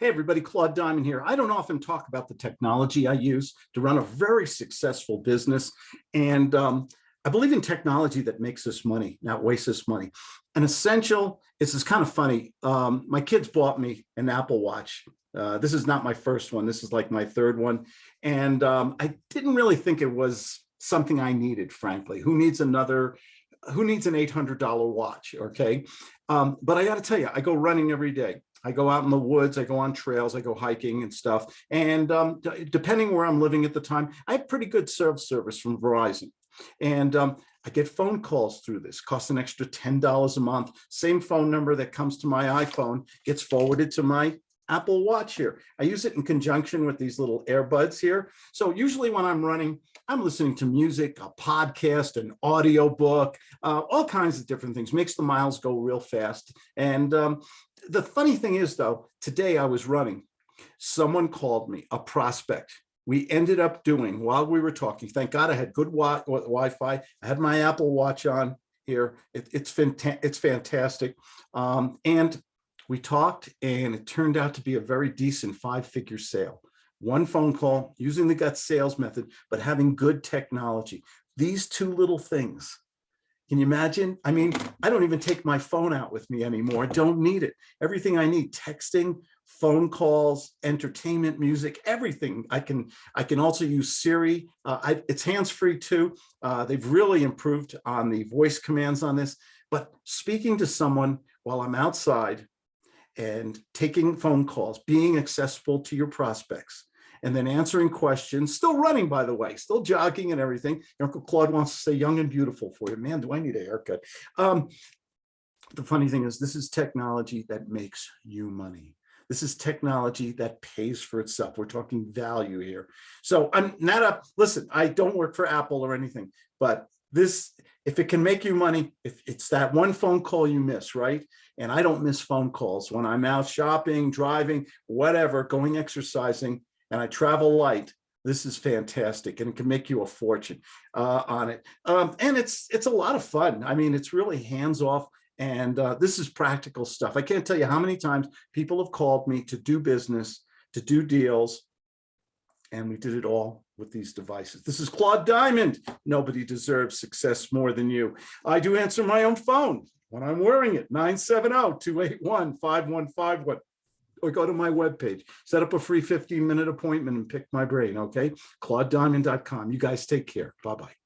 Hey, everybody, Claude Diamond here. I don't often talk about the technology I use to run a very successful business. And um, I believe in technology that makes us money, not wastes us money. An essential, this is kind of funny. Um, my kids bought me an Apple Watch. Uh, this is not my first one. This is like my third one. And um, I didn't really think it was something I needed, frankly. Who needs another who needs an $800 watch, okay? Um, but I gotta tell you, I go running every day. I go out in the woods, I go on trails, I go hiking and stuff. And um, depending where I'm living at the time, I have pretty good service from Verizon. And um, I get phone calls through this, costs an extra $10 a month. Same phone number that comes to my iPhone gets forwarded to my Apple Watch here. I use it in conjunction with these little earbuds here. So usually when I'm running, I'm listening to music, a podcast, an audio book, uh, all kinds of different things, makes the miles go real fast. And um, the funny thing is though, today I was running, someone called me, a prospect. We ended up doing while we were talking, thank God I had good Wi-Fi, I had my Apple Watch on here. It, it's, it's fantastic. Um, and we talked and it turned out to be a very decent five figure sale. One phone call using the gut sales method, but having good technology. These two little things. Can you imagine? I mean, I don't even take my phone out with me anymore. I don't need it. Everything I need, texting, phone calls, entertainment, music, everything. I can I can also use Siri. Uh, I, it's hands-free too. Uh, they've really improved on the voice commands on this. But speaking to someone while I'm outside and taking phone calls, being accessible to your prospects, and then answering questions, still running, by the way, still jogging and everything. Uncle Claude wants to say young and beautiful for you. Man, do I need a haircut. Um, the funny thing is this is technology that makes you money. This is technology that pays for itself. We're talking value here. So I'm not a, listen, I don't work for Apple or anything, but this, if it can make you money, if it's that one phone call you miss, right? And I don't miss phone calls when I'm out shopping, driving, whatever, going exercising, and I travel light. This is fantastic and it can make you a fortune uh, on it. Um, and it's it's a lot of fun. I mean, it's really hands off and uh, this is practical stuff. I can't tell you how many times people have called me to do business, to do deals, and we did it all with these devices. This is Claude Diamond. Nobody deserves success more than you. I do answer my own phone when I'm wearing it, 970-281-5151 or go to my webpage, set up a free 15 minute appointment and pick my brain, okay? ClaudeDiamond.com. You guys take care. Bye-bye.